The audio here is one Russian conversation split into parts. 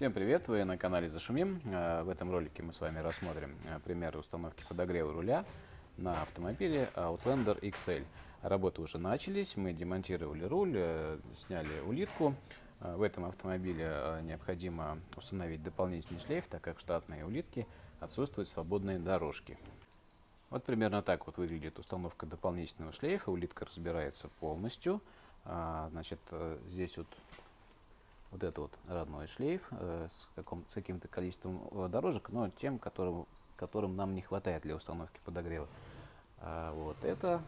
Всем привет! Вы на канале Зашумим. Э, в этом ролике мы с вами рассмотрим э, примеры установки подогрева руля на автомобиле Outlander XL. Работы уже начались, мы демонтировали руль, э, сняли улитку. В этом автомобиле необходимо установить дополнительный шлейф, так как в штатной улитки отсутствуют свободные дорожки. Вот примерно так вот выглядит установка дополнительного шлейфа. Улитка разбирается полностью. Значит, здесь вот вот это вот родной шлейф э, с, с каким-то количеством э, дорожек, но тем, которым, которым нам не хватает для установки подогрева. А вот это,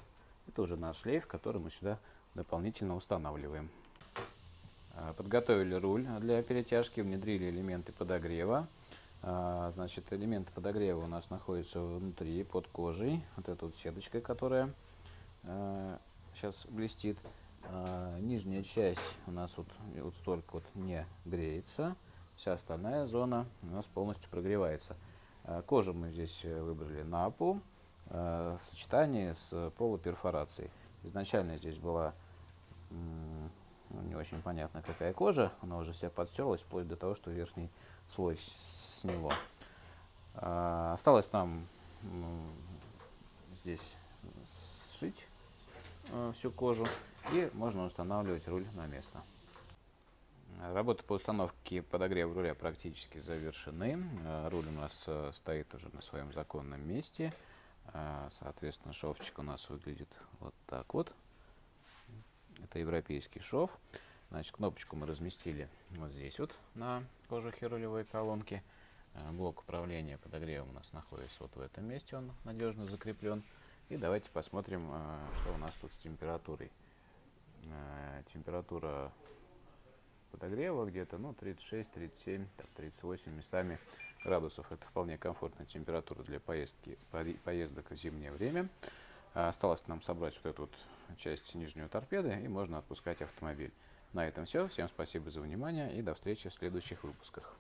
это уже наш шлейф, который мы сюда дополнительно устанавливаем. А, подготовили руль для перетяжки, внедрили элементы подогрева. А, значит, элементы подогрева у нас находятся внутри, под кожей. Вот эта вот сеточка, которая сейчас блестит. А, нижняя часть у нас вот, вот столько вот не греется, вся остальная зона у нас полностью прогревается. А, кожу мы здесь э, выбрали напу а, в сочетании с полуперфорацией. Изначально здесь была ну, не очень понятно какая кожа, она уже вся подстерлась, вплоть до того, что верхний слой с него. Осталось нам здесь сшить э, всю кожу и можно устанавливать руль на место. Работы по установке подогрева руля практически завершены. Руль у нас э, стоит уже на своем законном месте. Э, соответственно, шовчик у нас выглядит вот так вот. Это европейский шов. Значит, кнопочку мы разместили вот здесь вот на кожухе рулевой колонки. Э, блок управления подогревом у нас находится вот в этом месте, он надежно закреплен. И давайте посмотрим, что у нас тут с температурой. Э, температура подогрева где-то ну 36 37 так, 38 местами градусов. Это вполне комфортная температура для поездки поездок в зимнее время. Э, осталось нам собрать вот эту вот часть нижнюю торпеды и можно отпускать автомобиль. На этом все всем спасибо за внимание и до встречи в следующих выпусках